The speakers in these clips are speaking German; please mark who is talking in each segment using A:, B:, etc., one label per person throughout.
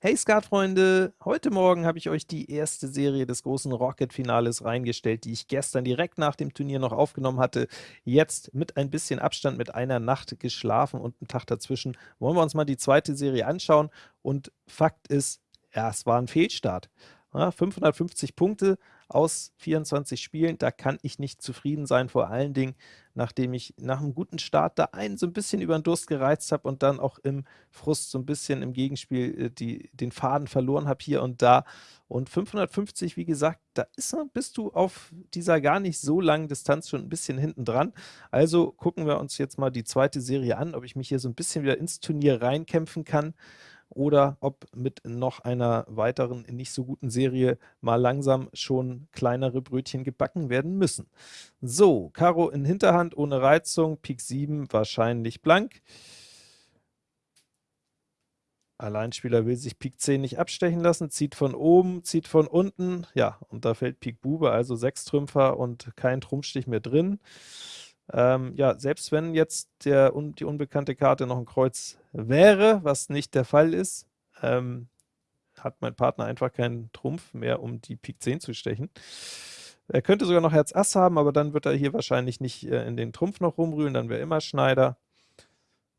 A: Hey Skatfreunde, heute Morgen habe ich euch die erste Serie des großen Rocket-Finales reingestellt, die ich gestern direkt nach dem Turnier noch aufgenommen hatte. Jetzt mit ein bisschen Abstand, mit einer Nacht geschlafen und einem Tag dazwischen, wollen wir uns mal die zweite Serie anschauen. Und Fakt ist, ja, es war ein Fehlstart. Ja, 550 Punkte aus 24 Spielen, da kann ich nicht zufrieden sein, vor allen Dingen, nachdem ich nach einem guten Start da einen so ein bisschen über den Durst gereizt habe und dann auch im Frust so ein bisschen im Gegenspiel äh, die, den Faden verloren habe hier und da. Und 550, wie gesagt, da ist, bist du auf dieser gar nicht so langen Distanz schon ein bisschen hinten dran. Also gucken wir uns jetzt mal die zweite Serie an, ob ich mich hier so ein bisschen wieder ins Turnier reinkämpfen kann oder ob mit noch einer weiteren nicht so guten Serie mal langsam schon kleinere Brötchen gebacken werden müssen. So, Karo in Hinterhand ohne Reizung, Pik 7 wahrscheinlich blank. Alleinspieler will sich Pik 10 nicht abstechen lassen, zieht von oben, zieht von unten, ja, und da fällt Pik Bube, also 6 Trümpfer und kein Trumpfstich mehr drin. Ähm, ja, selbst wenn jetzt der, die unbekannte Karte noch ein Kreuz wäre, was nicht der Fall ist, ähm, hat mein Partner einfach keinen Trumpf mehr, um die Pik 10 zu stechen. Er könnte sogar noch Herz Ass haben, aber dann wird er hier wahrscheinlich nicht äh, in den Trumpf noch rumrühren, dann wäre immer Schneider.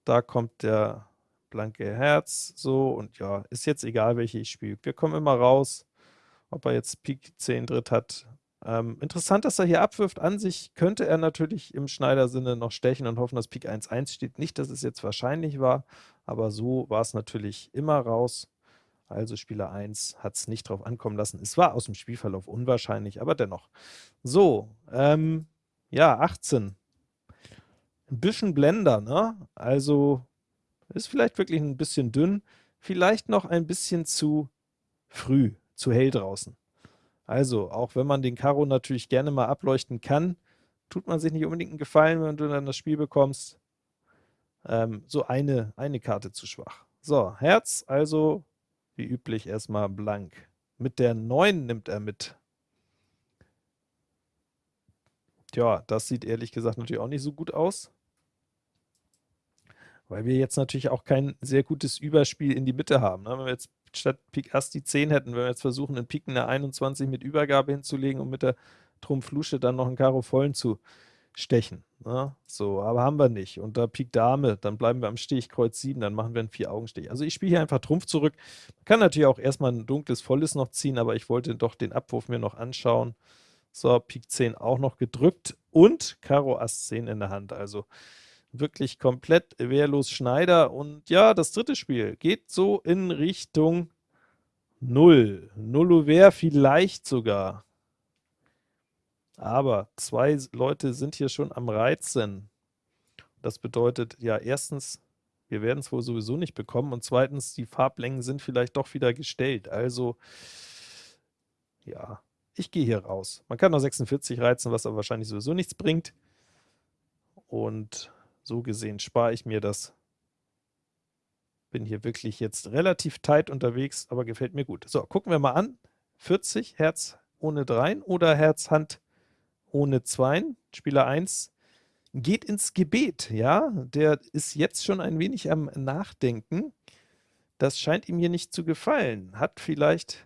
A: Da kommt der blanke Herz, so, und ja, ist jetzt egal, welche ich spiele. Wir kommen immer raus, ob er jetzt Pik 10 Dritt hat, ähm, interessant, dass er hier abwirft. An sich könnte er natürlich im Schneider-Sinne noch stechen und hoffen, dass Pik 1-1 steht. Nicht, dass es jetzt wahrscheinlich war, aber so war es natürlich immer raus. Also Spieler 1 hat es nicht drauf ankommen lassen. Es war aus dem Spielverlauf unwahrscheinlich, aber dennoch. So, ähm, ja, 18. Ein bisschen Blender, ne? Also ist vielleicht wirklich ein bisschen dünn, vielleicht noch ein bisschen zu früh, zu hell draußen. Also, auch wenn man den Karo natürlich gerne mal ableuchten kann, tut man sich nicht unbedingt einen Gefallen, wenn du dann das Spiel bekommst. Ähm, so eine, eine Karte zu schwach. So, Herz, also wie üblich erstmal blank. Mit der 9 nimmt er mit. Tja, das sieht ehrlich gesagt natürlich auch nicht so gut aus. Weil wir jetzt natürlich auch kein sehr gutes Überspiel in die Mitte haben. Ne? Wenn wir jetzt statt Pik Ass die 10 hätten, wenn wir jetzt versuchen, einen Pik in der 21 mit Übergabe hinzulegen und mit der Trumpf Lusche dann noch einen Karo vollen zu stechen. Ne? So, aber haben wir nicht. Und da Pik Dame, dann bleiben wir am Stich, Kreuz 7, dann machen wir einen Vier-Augen-Stich. Also ich spiele hier einfach Trumpf zurück. Man kann natürlich auch erstmal ein dunkles Volles noch ziehen, aber ich wollte doch den Abwurf mir noch anschauen. So, Pik 10 auch noch gedrückt und Karo Ass 10 in der Hand. Also wirklich komplett wehrlos Schneider. Und ja, das dritte Spiel geht so in Richtung 0. Nullover vielleicht sogar. Aber zwei Leute sind hier schon am Reizen. Das bedeutet, ja, erstens, wir werden es wohl sowieso nicht bekommen und zweitens, die Farblängen sind vielleicht doch wieder gestellt. Also, ja, ich gehe hier raus. Man kann noch 46 reizen, was aber wahrscheinlich sowieso nichts bringt. Und so gesehen spare ich mir das. Bin hier wirklich jetzt relativ tight unterwegs, aber gefällt mir gut. So, gucken wir mal an. 40, Herz ohne 3 oder Herz Hand ohne 2. Spieler 1 geht ins Gebet, ja, der ist jetzt schon ein wenig am Nachdenken. Das scheint ihm hier nicht zu gefallen. Hat vielleicht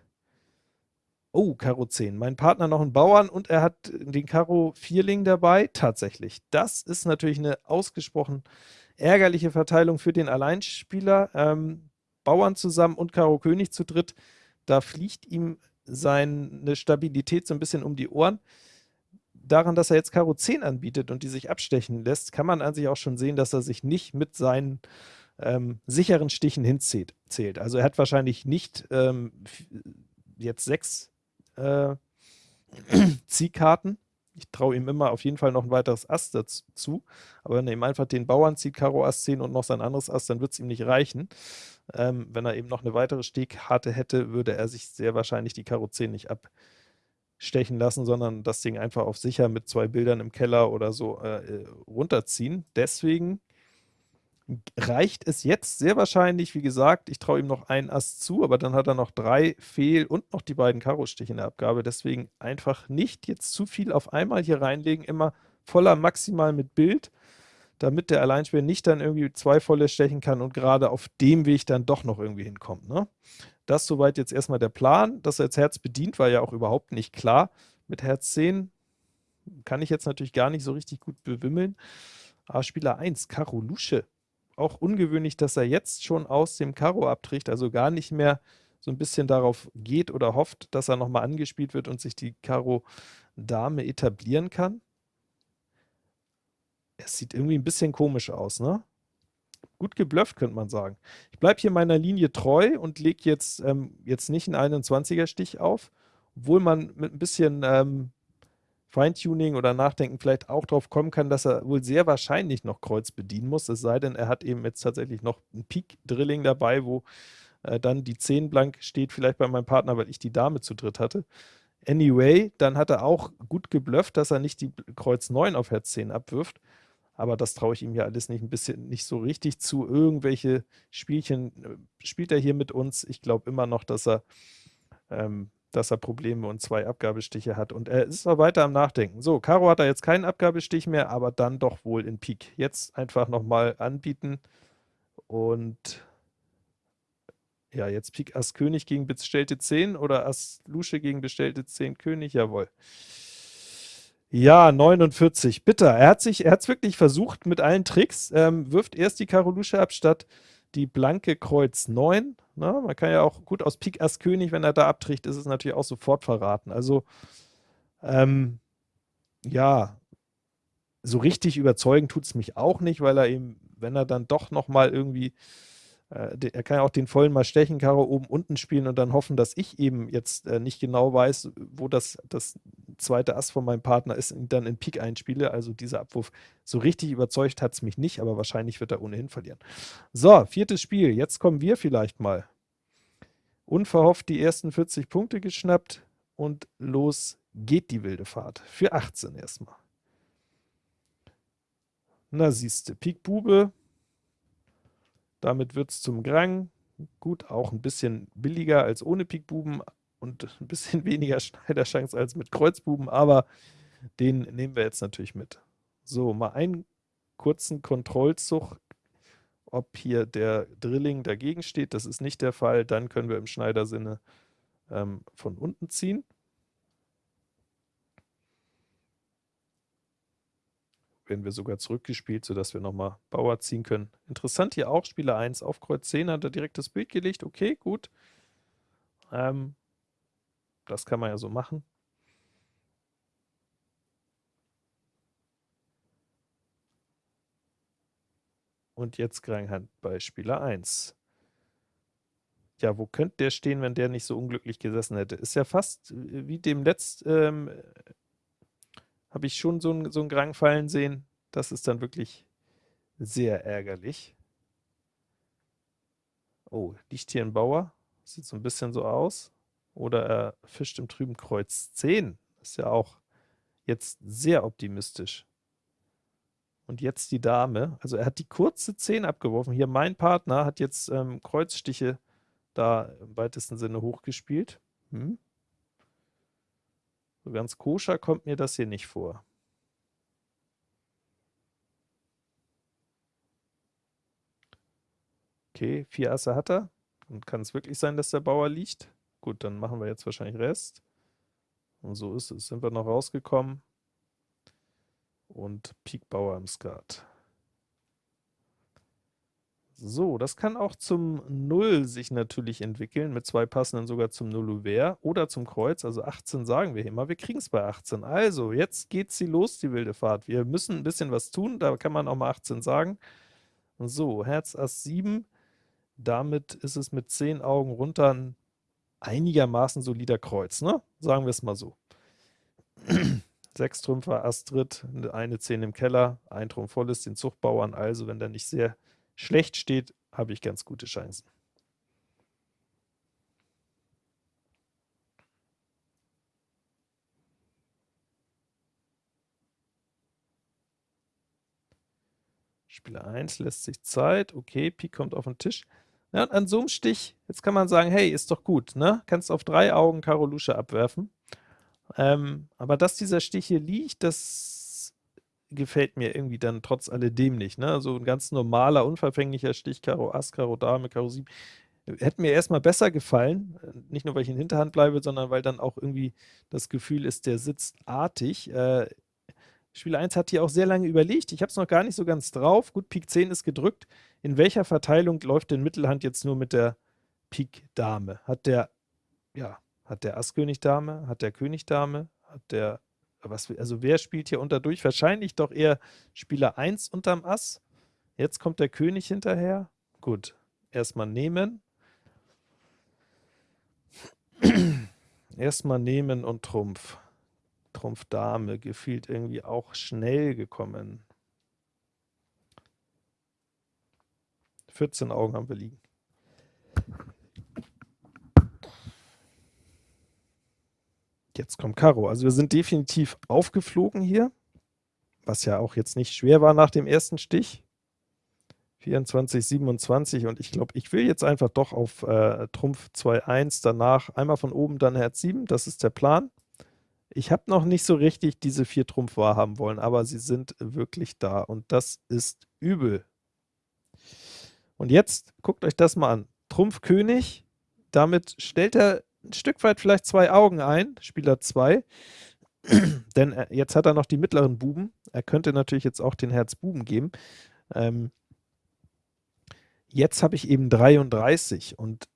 A: Oh, Karo 10. Mein Partner noch einen Bauern und er hat den Karo Vierling dabei. Tatsächlich. Das ist natürlich eine ausgesprochen ärgerliche Verteilung für den Alleinspieler. Ähm, Bauern zusammen und Karo König zu dritt. Da fliegt ihm seine Stabilität so ein bisschen um die Ohren. Daran, dass er jetzt Karo 10 anbietet und die sich abstechen lässt, kann man an sich auch schon sehen, dass er sich nicht mit seinen ähm, sicheren Stichen hinzählt. Also er hat wahrscheinlich nicht ähm, jetzt sechs äh, Ziehkarten. Ich traue ihm immer auf jeden Fall noch ein weiteres Ass dazu, aber wenn er ihm einfach den Bauern zieht, Karo Ass 10 und noch sein anderes Ass, dann wird es ihm nicht reichen. Ähm, wenn er eben noch eine weitere Stehkarte hätte, würde er sich sehr wahrscheinlich die Karo 10 nicht abstechen lassen, sondern das Ding einfach auf sicher mit zwei Bildern im Keller oder so äh, äh runterziehen. Deswegen reicht es jetzt sehr wahrscheinlich, wie gesagt, ich traue ihm noch ein Ass zu, aber dann hat er noch drei Fehl und noch die beiden Karo-Stiche in der Abgabe, deswegen einfach nicht jetzt zu viel auf einmal hier reinlegen, immer voller maximal mit Bild. damit der Alleinspieler nicht dann irgendwie zwei volle stechen kann und gerade auf dem Weg dann doch noch irgendwie hinkommt. Ne? Das soweit jetzt erstmal der Plan. Dass er jetzt Herz bedient, war ja auch überhaupt nicht klar. Mit Herz 10 kann ich jetzt natürlich gar nicht so richtig gut bewimmeln. Aber Spieler 1, Karo Lusche. Auch ungewöhnlich, dass er jetzt schon aus dem Karo abtritt, also gar nicht mehr so ein bisschen darauf geht oder hofft, dass er nochmal angespielt wird und sich die Karo Dame etablieren kann. Es sieht irgendwie ein bisschen komisch aus, ne? Gut geblufft, könnte man sagen. Ich bleibe hier meiner Linie treu und lege jetzt, ähm, jetzt nicht einen 21er-Stich auf, obwohl man mit ein bisschen ähm, Feintuning oder Nachdenken vielleicht auch drauf kommen kann, dass er wohl sehr wahrscheinlich noch Kreuz bedienen muss, es sei denn, er hat eben jetzt tatsächlich noch ein Pik-Drilling dabei, wo äh, dann die 10 blank steht, vielleicht bei meinem Partner, weil ich die Dame zu dritt hatte. Anyway, dann hat er auch gut geblufft, dass er nicht die Kreuz 9 auf Herz 10 abwirft, aber das traue ich ihm ja alles nicht ein bisschen nicht so richtig zu. Irgendwelche Spielchen äh, spielt er hier mit uns. Ich glaube immer noch, dass er ähm, dass er Probleme und zwei Abgabestiche hat. Und er ist noch weiter am Nachdenken. So, Karo hat er jetzt keinen Abgabestich mehr, aber dann doch wohl in Pik. Jetzt einfach nochmal anbieten und ja, jetzt Pik Ass König gegen bestellte 10 oder Ass Lusche gegen bestellte 10 König, jawohl. Ja, 49, bitter. Er hat sich, er hat es wirklich versucht mit allen Tricks, ähm, wirft erst die Karo Lusche ab, statt die blanke Kreuz 9. Na, man kann ja auch gut aus Pik Ass König, wenn er da abtricht, ist es natürlich auch sofort verraten. Also, ähm, ja, so richtig überzeugen tut es mich auch nicht, weil er eben, wenn er dann doch nochmal irgendwie er kann ja auch den vollen mal stechen, Karo oben unten spielen und dann hoffen, dass ich eben jetzt äh, nicht genau weiß, wo das, das zweite Ass von meinem Partner ist und dann in Pik einspiele. Also dieser Abwurf, so richtig überzeugt hat es mich nicht, aber wahrscheinlich wird er ohnehin verlieren. So, viertes Spiel. Jetzt kommen wir vielleicht mal. Unverhofft die ersten 40 Punkte geschnappt und los geht die wilde Fahrt. Für 18 erstmal. Na siehste, Pik Bube, damit wird es zum Grang. Gut, auch ein bisschen billiger als ohne Pikbuben und ein bisschen weniger Schneiderchance als mit Kreuzbuben, aber den nehmen wir jetzt natürlich mit. So, mal einen kurzen Kontrollzug, ob hier der Drilling dagegen steht. Das ist nicht der Fall. Dann können wir im Schneidersinne ähm, von unten ziehen. Werden wir sogar zurückgespielt, sodass wir nochmal Bauer ziehen können. Interessant hier auch, Spieler 1 auf Kreuz 10 hat er direkt das Bild gelegt. Okay, gut. Ähm, das kann man ja so machen. Und jetzt Kranghand bei Spieler 1. Ja, wo könnte der stehen, wenn der nicht so unglücklich gesessen hätte? Ist ja fast äh, wie dem letzten ähm, habe ich schon so einen so Grang fallen sehen. Das ist dann wirklich sehr ärgerlich. Oh, liegt hier ein Bauer? Sieht so ein bisschen so aus. Oder er fischt im trüben Kreuz 10. Ist ja auch jetzt sehr optimistisch. Und jetzt die Dame. Also er hat die kurze 10 abgeworfen. Hier mein Partner hat jetzt ähm, Kreuzstiche da im weitesten Sinne hochgespielt. Hm. So ganz koscher kommt mir das hier nicht vor. Okay, vier Asse hat er. Und kann es wirklich sein, dass der Bauer liegt? Gut, dann machen wir jetzt wahrscheinlich Rest. Und so ist es. Sind wir noch rausgekommen. Und Pik Bauer im Skat. So, das kann auch zum Null sich natürlich entwickeln, mit zwei passenden sogar zum Null Ouvert oder zum Kreuz, also 18 sagen wir hier mal, wir kriegen es bei 18. Also, jetzt geht sie los, die wilde Fahrt. Wir müssen ein bisschen was tun, da kann man auch mal 18 sagen. So, Herz Ass 7, damit ist es mit 10 Augen runter ein einigermaßen solider Kreuz, ne? Sagen wir es mal so. 6 Trümpfer, Astrid, eine 10 im Keller, ein Trumpf voll ist, den Zuchtbauern, also wenn der nicht sehr schlecht steht, habe ich ganz gute Chancen. Spieler 1 lässt sich Zeit, okay, Pik kommt auf den Tisch. Ja, an so einem Stich, jetzt kann man sagen, hey, ist doch gut, ne? Kannst auf drei Augen Karo Lusche abwerfen. Ähm, aber dass dieser Stich hier liegt, das gefällt mir irgendwie dann trotz alledem nicht. Ne? So ein ganz normaler, unverfänglicher Stich, Karo Ass, Karo Dame, Karo 7, hätte mir erstmal besser gefallen, nicht nur, weil ich in Hinterhand bleibe, sondern weil dann auch irgendwie das Gefühl ist, der sitzt artig. Äh, Spieler 1 hat hier auch sehr lange überlegt, ich habe es noch gar nicht so ganz drauf. Gut, Pik 10 ist gedrückt. In welcher Verteilung läuft denn Mittelhand jetzt nur mit der Pik Dame? Hat der, ja, hat der Ass König Dame? Hat der König Dame? Hat der, was, also wer spielt hier unterdurch? Wahrscheinlich doch eher Spieler 1 unterm Ass. Jetzt kommt der König hinterher. Gut, erstmal nehmen. erstmal nehmen und Trumpf. Trumpf Dame gefühlt irgendwie auch schnell gekommen. 14 Augen haben wir liegen. Jetzt kommt Karo. Also wir sind definitiv aufgeflogen hier, was ja auch jetzt nicht schwer war nach dem ersten Stich. 24, 27 und ich glaube, ich will jetzt einfach doch auf äh, Trumpf 2-1, danach einmal von oben, dann Herz 7, das ist der Plan. Ich habe noch nicht so richtig diese vier Trumpf wahrhaben wollen, aber sie sind wirklich da und das ist übel. Und jetzt guckt euch das mal an. Trumpf König, damit stellt er ein Stück weit vielleicht zwei Augen ein, Spieler 2, denn er, jetzt hat er noch die mittleren Buben. Er könnte natürlich jetzt auch den Herz Buben geben. Ähm, jetzt habe ich eben 33 und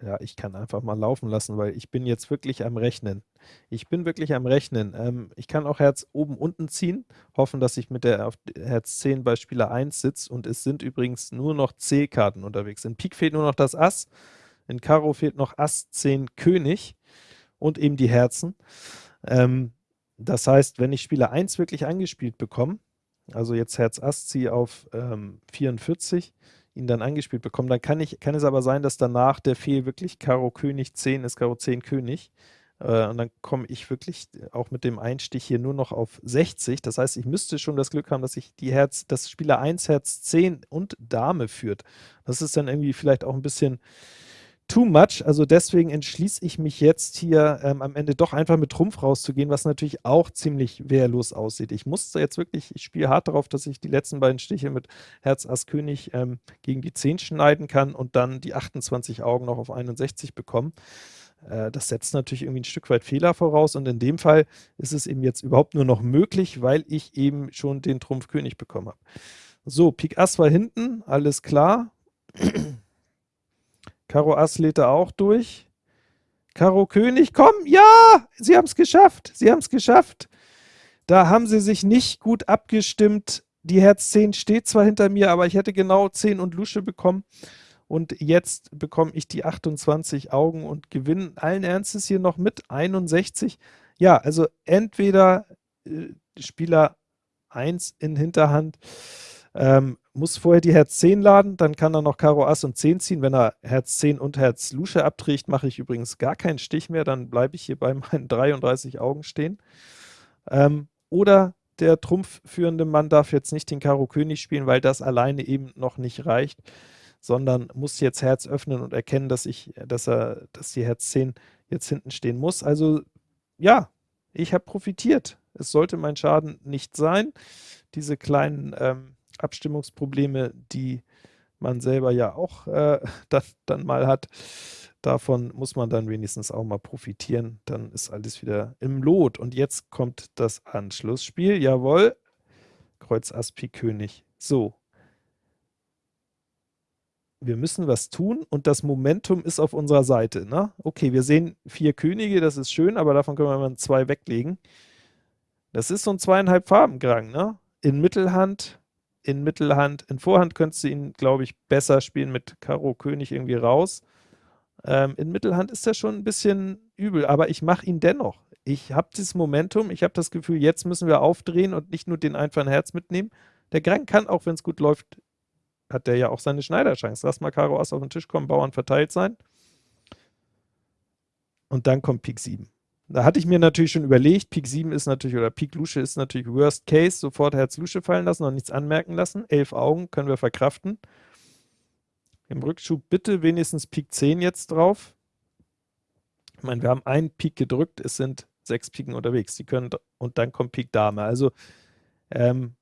A: ja, ich kann einfach mal laufen lassen, weil ich bin jetzt wirklich am Rechnen. Ich bin wirklich am Rechnen. Ähm, ich kann auch Herz oben unten ziehen, hoffen, dass ich mit der auf Herz 10 bei Spieler 1 sitze und es sind übrigens nur noch C-Karten unterwegs. In Pik fehlt nur noch das Ass, in Karo fehlt noch Ass 10 König und eben die Herzen. Ähm, das heißt, wenn ich Spieler 1 wirklich angespielt bekomme, also jetzt Herz Ass ziehe auf ähm, 44, ihn dann angespielt bekommen. Dann kann, ich, kann es aber sein, dass danach der Fehl wirklich Karo König 10 ist, Karo 10 König. Äh, und dann komme ich wirklich auch mit dem Einstich hier nur noch auf 60. Das heißt, ich müsste schon das Glück haben, dass ich die Herz, das Spieler 1 Herz 10 und Dame führt. Das ist dann irgendwie vielleicht auch ein bisschen too much. Also deswegen entschließe ich mich jetzt hier ähm, am Ende doch einfach mit Trumpf rauszugehen, was natürlich auch ziemlich wehrlos aussieht. Ich musste jetzt wirklich, ich spiele hart darauf, dass ich die letzten beiden Stiche mit Herz Ass König ähm, gegen die 10 schneiden kann und dann die 28 Augen noch auf 61 bekommen. Äh, das setzt natürlich irgendwie ein Stück weit Fehler voraus und in dem Fall ist es eben jetzt überhaupt nur noch möglich, weil ich eben schon den Trumpf König bekommen habe. So, Pik Ass war hinten, alles klar. Karo Ass lädt er auch durch. Karo König, komm, ja, sie haben es geschafft, sie haben es geschafft. Da haben sie sich nicht gut abgestimmt. Die Herz 10 steht zwar hinter mir, aber ich hätte genau 10 und Lusche bekommen. Und jetzt bekomme ich die 28 Augen und gewinne allen Ernstes hier noch mit 61. Ja, also entweder äh, Spieler 1 in Hinterhand ähm, muss vorher die Herz 10 laden, dann kann er noch Karo Ass und 10 ziehen. Wenn er Herz 10 und Herz Lusche abträgt, mache ich übrigens gar keinen Stich mehr, dann bleibe ich hier bei meinen 33 Augen stehen. Ähm, oder der trumpfführende Mann darf jetzt nicht den Karo König spielen, weil das alleine eben noch nicht reicht, sondern muss jetzt Herz öffnen und erkennen, dass ich, dass er, dass die Herz 10 jetzt hinten stehen muss. Also ja, ich habe profitiert. Es sollte mein Schaden nicht sein. Diese kleinen ähm, Abstimmungsprobleme, die man selber ja auch äh, dann, dann mal hat, davon muss man dann wenigstens auch mal profitieren. Dann ist alles wieder im Lot. Und jetzt kommt das Anschlussspiel. Jawohl, Kreuz Ass König. So. Wir müssen was tun und das Momentum ist auf unserer Seite. Ne? Okay, wir sehen vier Könige, das ist schön, aber davon können wir mal zwei weglegen. Das ist so ein zweieinhalb Farben Grang. Ne? In Mittelhand in Mittelhand. In Vorhand könntest du ihn, glaube ich, besser spielen mit Karo König irgendwie raus. Ähm, in Mittelhand ist er schon ein bisschen übel, aber ich mache ihn dennoch. Ich habe dieses Momentum, ich habe das Gefühl, jetzt müssen wir aufdrehen und nicht nur den einfachen Herz mitnehmen. Der Grang kann, auch wenn es gut läuft, hat der ja auch seine Schneiderchance. Lass mal Karo Ass auf den Tisch kommen, Bauern verteilt sein. Und dann kommt Pik 7. Da hatte ich mir natürlich schon überlegt, Pik 7 ist natürlich, oder Pik Lusche ist natürlich Worst Case, sofort Herz Lusche fallen lassen und nichts anmerken lassen. Elf Augen können wir verkraften. Im Rückschub bitte wenigstens Pik 10 jetzt drauf. Ich meine, wir haben einen Pik gedrückt, es sind sechs Piken unterwegs. Die können, und dann kommt Pik Dame. Also Ähm,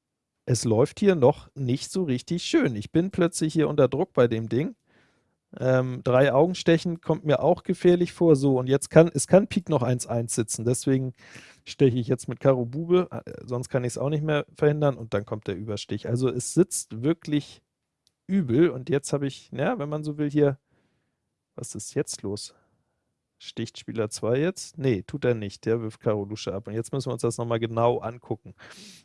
A: es läuft hier noch nicht so richtig schön. Ich bin plötzlich hier unter Druck bei dem Ding. Ähm, drei Augenstechen kommt mir auch gefährlich vor. So, und jetzt kann, es kann Pik noch 1-1 sitzen. Deswegen steche ich jetzt mit Karo Bube, äh, sonst kann ich es auch nicht mehr verhindern und dann kommt der Überstich. Also es sitzt wirklich übel und jetzt habe ich, ja, wenn man so will, hier, was ist jetzt los? Sticht Spieler 2 jetzt? Nee, tut er nicht, der wirft Karo Lusche ab. Und jetzt müssen wir uns das nochmal genau angucken.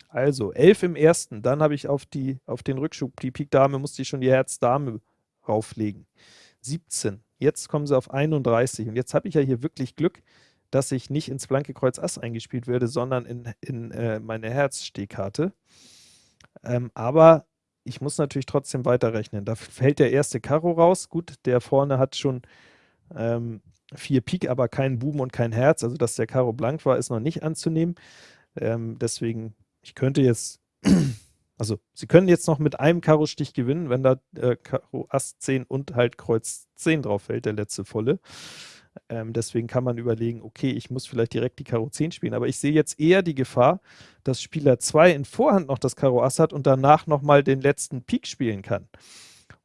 A: Also, 11 im ersten, dann habe ich auf, die, auf den Rückschub, die Pik Dame, musste ich schon die Herz Dame rauflegen. 17, jetzt kommen sie auf 31 und jetzt habe ich ja hier wirklich Glück, dass ich nicht ins blanke Kreuz Ass eingespielt werde, sondern in, in äh, meine Herzstehkarte. Ähm, aber ich muss natürlich trotzdem weiterrechnen. Da fällt der erste Karo raus. Gut, der vorne hat schon ähm, vier Pik, aber keinen Buben und kein Herz. Also, dass der Karo blank war, ist noch nicht anzunehmen. Ähm, deswegen, ich könnte jetzt, also Sie können jetzt noch mit einem Karo-Stich gewinnen, wenn da äh, Karo Ass 10 und halt Kreuz 10 drauf fällt, der letzte volle. Ähm, deswegen kann man überlegen, okay, ich muss vielleicht direkt die Karo 10 spielen, aber ich sehe jetzt eher die Gefahr, dass Spieler 2 in Vorhand noch das Karo Ass hat und danach nochmal den letzten Pik spielen kann.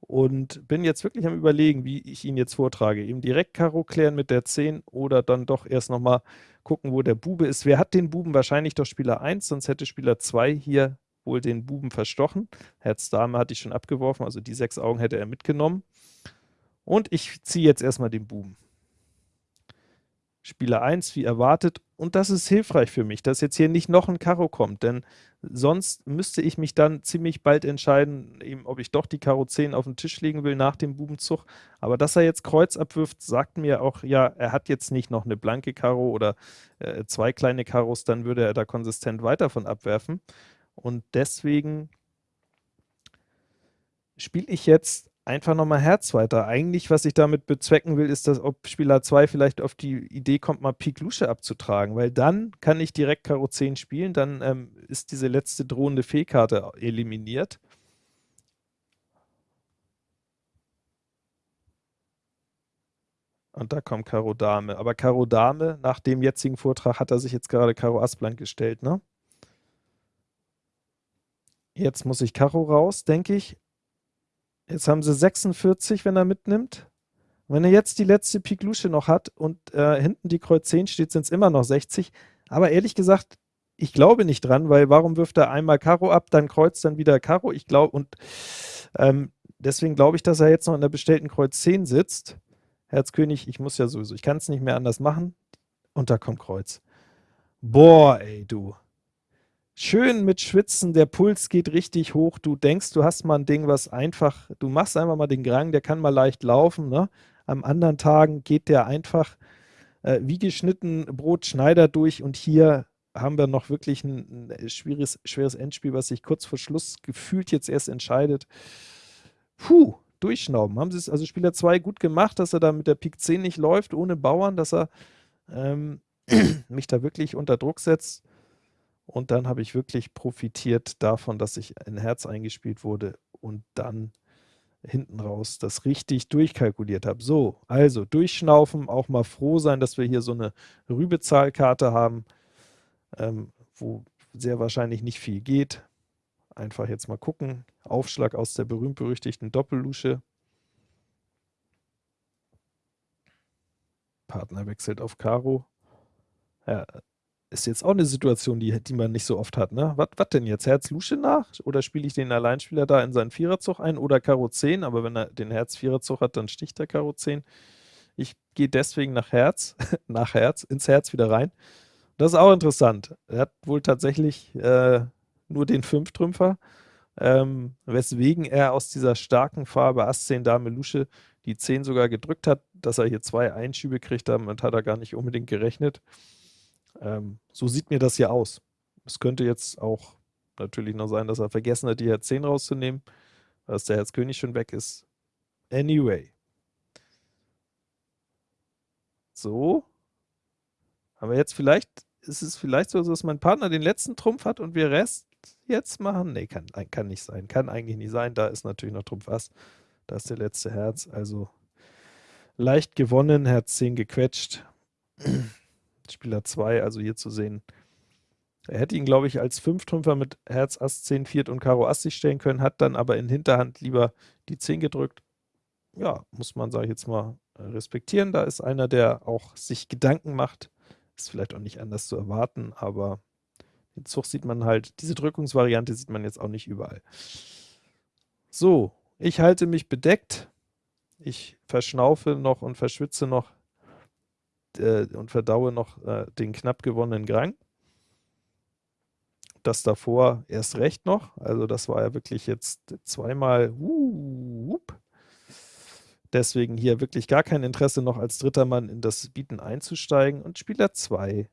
A: Und bin jetzt wirklich am überlegen, wie ich ihn jetzt vortrage. Eben direkt Karo klären mit der 10 oder dann doch erst nochmal gucken, wo der Bube ist. Wer hat den Buben? Wahrscheinlich doch Spieler 1, sonst hätte Spieler 2 hier wohl den Buben verstochen. Herz Dame hatte ich schon abgeworfen, also die sechs Augen hätte er mitgenommen. Und ich ziehe jetzt erstmal den Buben. Spieler 1 wie erwartet und das ist hilfreich für mich, dass jetzt hier nicht noch ein Karo kommt, denn sonst müsste ich mich dann ziemlich bald entscheiden, eben, ob ich doch die Karo 10 auf den Tisch legen will nach dem Bubenzug, aber dass er jetzt Kreuz abwirft, sagt mir auch, ja, er hat jetzt nicht noch eine blanke Karo oder äh, zwei kleine Karos, dann würde er da konsistent weiter von abwerfen und deswegen spiele ich jetzt einfach nochmal Herz weiter. Eigentlich, was ich damit bezwecken will, ist, dass ob Spieler 2 vielleicht auf die Idee kommt, mal Pik Lusche abzutragen, weil dann kann ich direkt Karo 10 spielen, dann ähm, ist diese letzte drohende Fehlkarte eliminiert. Und da kommt Karo Dame. Aber Karo Dame, nach dem jetzigen Vortrag, hat er sich jetzt gerade Karo Ass blank gestellt, ne? Jetzt muss ich Karo raus, denke ich. Jetzt haben sie 46, wenn er mitnimmt. Wenn er jetzt die letzte Pik Lusche noch hat und äh, hinten die Kreuz 10 steht, sind es immer noch 60. Aber ehrlich gesagt, ich glaube nicht dran, weil warum wirft er einmal Karo ab, dann Kreuz, dann wieder Karo? Ich glaube, und ähm, deswegen glaube ich, dass er jetzt noch in der bestellten Kreuz 10 sitzt. Herz König, ich muss ja sowieso, ich kann es nicht mehr anders machen. Und da kommt Kreuz. Boah, ey, du schön mit Schwitzen, der Puls geht richtig hoch, du denkst, du hast mal ein Ding, was einfach, du machst einfach mal den Grang, der kann mal leicht laufen, ne? Am anderen Tagen geht der einfach äh, wie geschnitten Brot Schneider durch und hier haben wir noch wirklich ein, ein schweres, schweres Endspiel, was sich kurz vor Schluss gefühlt jetzt erst entscheidet. Puh, durchschnauben. Haben sie es, also Spieler 2 gut gemacht, dass er da mit der Pik 10 nicht läuft, ohne Bauern, dass er ähm, mich da wirklich unter Druck setzt. Und dann habe ich wirklich profitiert davon, dass ich ein Herz eingespielt wurde und dann hinten raus das richtig durchkalkuliert habe. So, also durchschnaufen, auch mal froh sein, dass wir hier so eine Rübezahlkarte haben, ähm, wo sehr wahrscheinlich nicht viel geht. Einfach jetzt mal gucken. Aufschlag aus der berühmt-berüchtigten Doppellusche. Partner wechselt auf Karo. Ja, ist jetzt auch eine Situation, die, die man nicht so oft hat, ne? Was denn jetzt? Herz Lusche nach? Oder spiele ich den Alleinspieler da in seinen Viererzug ein? Oder Karo 10? Aber wenn er den Herz Viererzug hat, dann sticht er Karo 10. Ich gehe deswegen nach Herz, nach Herz, ins Herz wieder rein. Das ist auch interessant. Er hat wohl tatsächlich äh, nur den Fünftrümpfer, ähm, weswegen er aus dieser starken Farbe Ass 10 Dame Lusche die 10 sogar gedrückt hat, dass er hier zwei Einschübe kriegt, damit hat er gar nicht unbedingt gerechnet. Ähm, so sieht mir das hier aus. Es könnte jetzt auch natürlich noch sein, dass er vergessen hat, die Herz 10 rauszunehmen, dass der Herz König schon weg ist. Anyway. So. Aber jetzt vielleicht, ist es vielleicht so, dass mein Partner den letzten Trumpf hat und wir Rest jetzt machen? Nee, kann, kann nicht sein. Kann eigentlich nicht sein. Da ist natürlich noch Trumpf Ass. Da ist der letzte Herz. Also leicht gewonnen, Herz 10 gequetscht. Spieler 2, also hier zu sehen, Er hätte ihn, glaube ich, als Fünftrümpfer mit Herz, Ass, 10, Viert und Karo Ass sich stellen können, hat dann aber in Hinterhand lieber die 10 gedrückt. Ja, muss man, sage ich jetzt mal, respektieren. Da ist einer, der auch sich Gedanken macht. Ist vielleicht auch nicht anders zu erwarten, aber den Zug sieht man halt, diese Drückungsvariante sieht man jetzt auch nicht überall. So, ich halte mich bedeckt. Ich verschnaufe noch und verschwitze noch äh, und verdaue noch äh, den knapp gewonnenen Grang. Das davor erst recht noch. Also das war ja wirklich jetzt zweimal uh, Deswegen hier wirklich gar kein Interesse noch als dritter Mann in das Bieten einzusteigen. Und Spieler 2,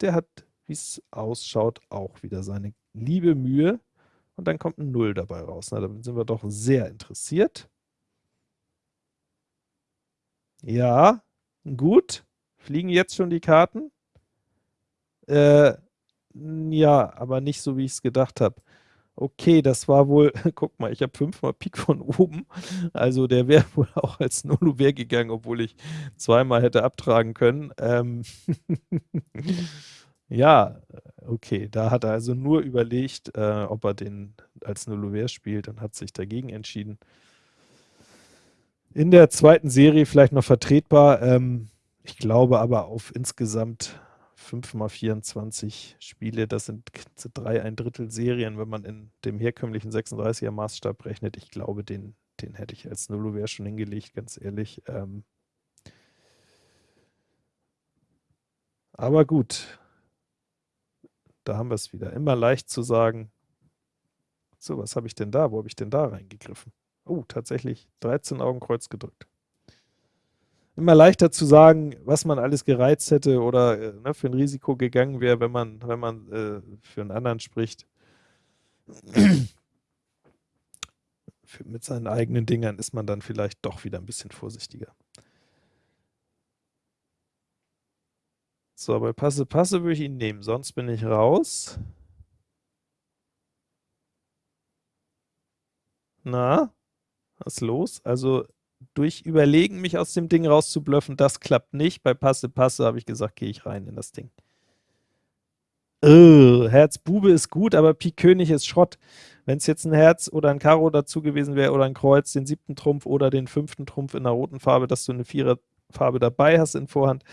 A: der hat, wie es ausschaut, auch wieder seine liebe Mühe. Und dann kommt ein Null dabei raus. Na, da sind wir doch sehr interessiert. Ja, gut. Fliegen jetzt schon die Karten? Äh, ja, aber nicht so, wie ich es gedacht habe. Okay, das war wohl, guck mal, ich habe fünfmal Pik von oben, also der wäre wohl auch als Nulluver gegangen, obwohl ich zweimal hätte abtragen können. Ähm ja, okay, da hat er also nur überlegt, äh, ob er den als Nulluver spielt und hat sich dagegen entschieden. In der zweiten Serie vielleicht noch vertretbar, ähm, ich glaube aber auf insgesamt 5 mal 24 Spiele, das sind drei ein Drittel Serien, wenn man in dem herkömmlichen 36er Maßstab rechnet. Ich glaube, den, den hätte ich als Nullover schon hingelegt, ganz ehrlich. Ähm aber gut, da haben wir es wieder. Immer leicht zu sagen, so, was habe ich denn da? Wo habe ich denn da reingegriffen? Oh, tatsächlich 13 Augen Kreuz gedrückt immer leichter zu sagen, was man alles gereizt hätte oder äh, ne, für ein Risiko gegangen wäre, wenn man, wenn man äh, für einen anderen spricht. für, mit seinen eigenen Dingern ist man dann vielleicht doch wieder ein bisschen vorsichtiger. So, bei Passe Passe würde ich ihn nehmen, sonst bin ich raus. Na, was ist los? Also durch Überlegen, mich aus dem Ding rauszublöffen, das klappt nicht. Bei Passe Passe habe ich gesagt, gehe ich rein in das Ding. Uh, Herz Bube ist gut, aber Pik König ist Schrott. Wenn es jetzt ein Herz oder ein Karo dazu gewesen wäre oder ein Kreuz, den siebten Trumpf oder den fünften Trumpf in der roten Farbe, dass du eine Viererfarbe dabei hast in Vorhand.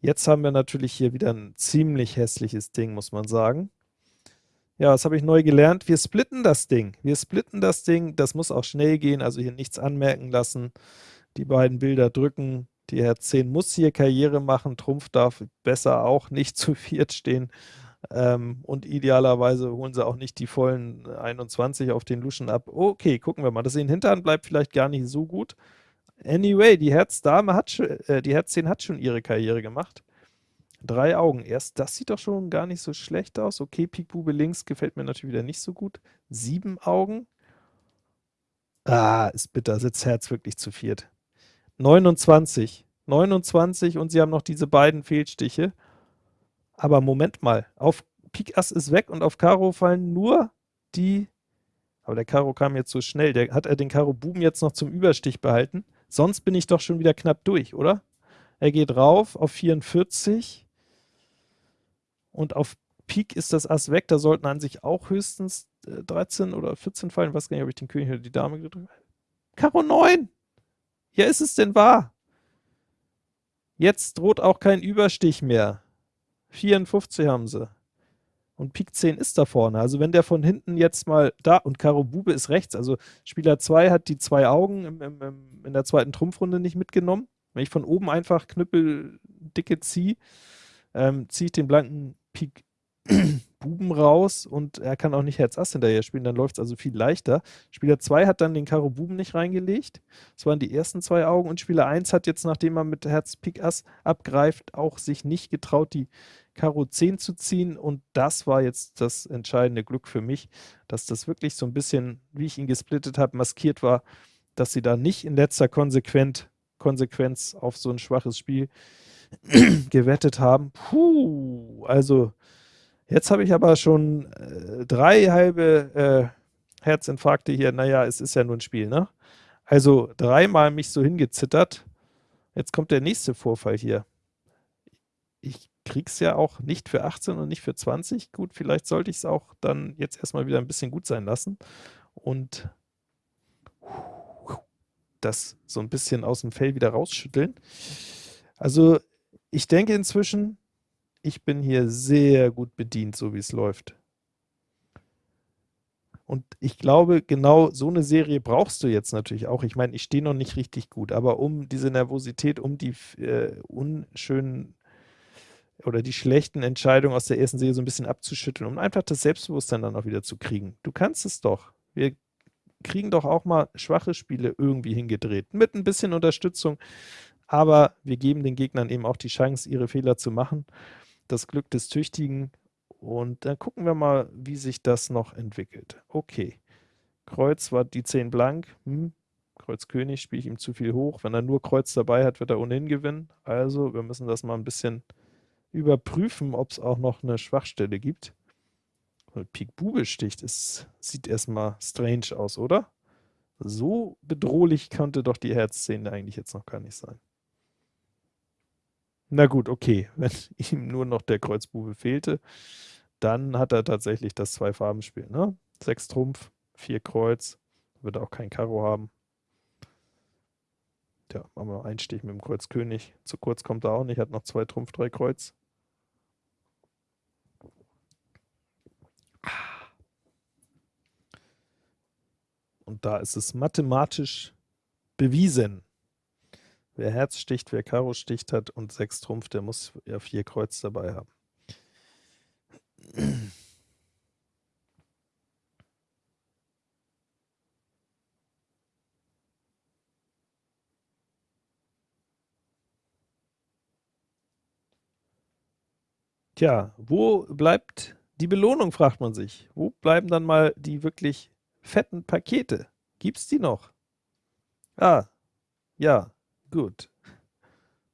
A: Jetzt haben wir natürlich hier wieder ein ziemlich hässliches Ding, muss man sagen. Ja, was habe ich neu gelernt? Wir splitten das Ding. Wir splitten das Ding. Das muss auch schnell gehen, also hier nichts anmerken lassen. Die beiden Bilder drücken. Die Herz 10 muss hier Karriere machen. Trumpf darf besser auch nicht zu viert stehen. Ähm, und idealerweise holen sie auch nicht die vollen 21 auf den Luschen ab. Okay, gucken wir mal. Das in Hintern bleibt vielleicht gar nicht so gut. Anyway, die Herz-Dame hat schon, äh, die Herz 10 hat schon ihre Karriere gemacht. Drei Augen erst. Das sieht doch schon gar nicht so schlecht aus. Okay, Pikbube links gefällt mir natürlich wieder nicht so gut. Sieben Augen. Ah, ist bitter. Sitzt Herz wirklich zu viert. 29. 29 und sie haben noch diese beiden Fehlstiche. Aber Moment mal. Auf Pik Ass ist weg und auf Karo fallen nur die... Aber der Karo kam jetzt so schnell. Der, hat er den Karo Buben jetzt noch zum Überstich behalten? Sonst bin ich doch schon wieder knapp durch, oder? Er geht rauf auf 44 und auf Pik ist das Ass weg, da sollten an sich auch höchstens äh, 13 oder 14 fallen, ich weiß gar nicht, ob ich den König oder die Dame gedrückt habe. Karo 9! Ja, ist es denn wahr? Jetzt droht auch kein Überstich mehr. 54 haben sie. Und Pik 10 ist da vorne. Also wenn der von hinten jetzt mal da, und Karo Bube ist rechts, also Spieler 2 hat die zwei Augen im, im, im, in der zweiten Trumpfrunde nicht mitgenommen. Wenn ich von oben einfach Knüppel dicke ziehe, ähm, ziehe ich den blanken Pik Buben raus und er kann auch nicht Herz Ass hinterher spielen, dann läuft es also viel leichter. Spieler 2 hat dann den Karo Buben nicht reingelegt, das waren die ersten zwei Augen und Spieler 1 hat jetzt, nachdem er mit Herz Pik Ass abgreift, auch sich nicht getraut, die Karo 10 zu ziehen und das war jetzt das entscheidende Glück für mich, dass das wirklich so ein bisschen, wie ich ihn gesplittet habe, maskiert war, dass sie da nicht in letzter Konsequenz, Konsequenz auf so ein schwaches Spiel gewettet haben. Puh, also jetzt habe ich aber schon äh, drei halbe äh, Herzinfarkte hier. Naja, es ist ja nur ein Spiel, ne? Also dreimal mich so hingezittert. Jetzt kommt der nächste Vorfall hier. Ich krieg's ja auch nicht für 18 und nicht für 20. Gut, vielleicht sollte ich es auch dann jetzt erstmal wieder ein bisschen gut sein lassen und das so ein bisschen aus dem Fell wieder rausschütteln. Also ich denke inzwischen, ich bin hier sehr gut bedient, so wie es läuft. Und ich glaube, genau so eine Serie brauchst du jetzt natürlich auch. Ich meine, ich stehe noch nicht richtig gut, aber um diese Nervosität, um die äh, unschönen oder die schlechten Entscheidungen aus der ersten Serie so ein bisschen abzuschütteln, um einfach das Selbstbewusstsein dann auch wieder zu kriegen. Du kannst es doch. Wir kriegen doch auch mal schwache Spiele irgendwie hingedreht, mit ein bisschen Unterstützung, aber wir geben den Gegnern eben auch die Chance, ihre Fehler zu machen. Das Glück des Tüchtigen und dann gucken wir mal, wie sich das noch entwickelt. Okay, Kreuz war die 10 blank. Hm. Kreuz König spiele ich ihm zu viel hoch. Wenn er nur Kreuz dabei hat, wird er ohnehin gewinnen. Also, wir müssen das mal ein bisschen überprüfen, ob es auch noch eine Schwachstelle gibt. Pik Bube sticht, es sieht erstmal strange aus, oder? So bedrohlich könnte doch die Herzszene eigentlich jetzt noch gar nicht sein. Na gut, okay, wenn ihm nur noch der Kreuzbube fehlte, dann hat er tatsächlich das Zwei-Farben-Spiel, ne? 6 Trumpf, 4 Kreuz, wird auch kein Karo haben. Tja, machen wir einen Stich mit dem Kreuz König. Zu kurz kommt er auch nicht, hat noch 2 Trumpf, 3 Kreuz. Und da ist es mathematisch bewiesen. Wer Herz sticht, wer Karo sticht hat und 6 Trumpf, der muss ja 4 Kreuz dabei haben. Tja, wo bleibt die Belohnung, fragt man sich. Wo bleiben dann mal die wirklich fetten Pakete? Gibt's die noch? Ah, ja, Gut.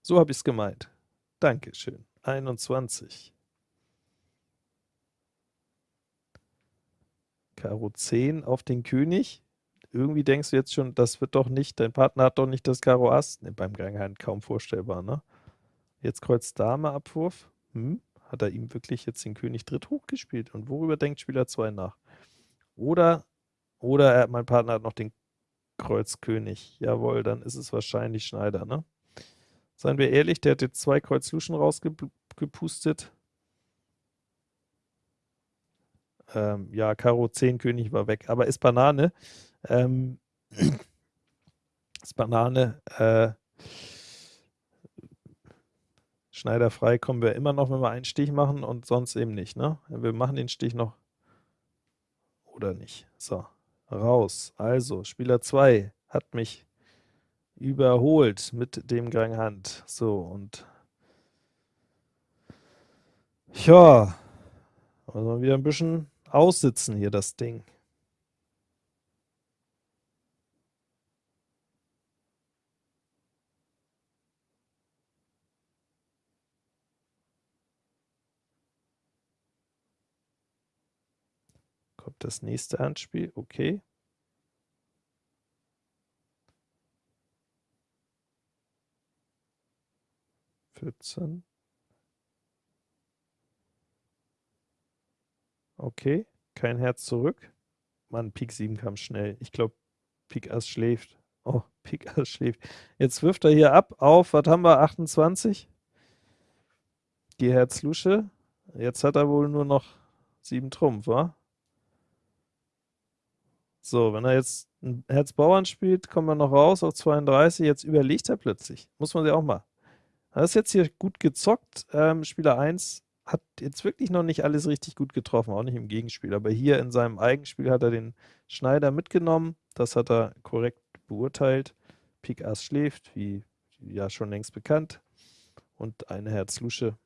A: So habe ich es gemeint. Dankeschön. 21. Karo 10 auf den König. Irgendwie denkst du jetzt schon, das wird doch nicht, dein Partner hat doch nicht das Karo Ass. Ne, beim Ganghand kaum vorstellbar, ne? Jetzt Kreuz Dame Abwurf. Hm? Hat er ihm wirklich jetzt den König dritt hochgespielt? Und worüber denkt Spieler 2 nach? Oder, oder er, mein Partner hat noch den Kreuz König. Jawohl, dann ist es wahrscheinlich Schneider, ne? Seien wir ehrlich, der hat jetzt zwei Kreuz Luschen rausgepustet. Ähm, ja, Karo 10 König war weg, aber ist Banane. Ähm, ist Banane. Äh, Schneider frei kommen wir immer noch, wenn wir einen Stich machen und sonst eben nicht, ne? Wir machen den Stich noch oder nicht. So, raus. Also, Spieler 2 hat mich überholt mit dem Gang Hand. So, und ja, also wieder ein bisschen aussitzen hier, das Ding. Kommt das nächste Handspiel, okay. Vierzehn. Okay, kein Herz zurück. Mann, Pik 7 kam schnell. Ich glaube, Pik Ass schläft. Oh, Pik Ass schläft. Jetzt wirft er hier ab auf, was haben wir, 28? Die Herz Lusche. Jetzt hat er wohl nur noch 7 Trumpf, wa? So, wenn er jetzt ein Herz Bauern spielt, kommen wir noch raus auf 32. Jetzt überlegt er plötzlich. Muss man sich auch mal. Er ist jetzt hier gut gezockt. Ähm, Spieler 1 hat jetzt wirklich noch nicht alles richtig gut getroffen, auch nicht im Gegenspiel. Aber hier in seinem Eigenspiel hat er den Schneider mitgenommen. Das hat er korrekt beurteilt. Pik Ass schläft, wie ja schon längst bekannt. Und eine Herz Lusche.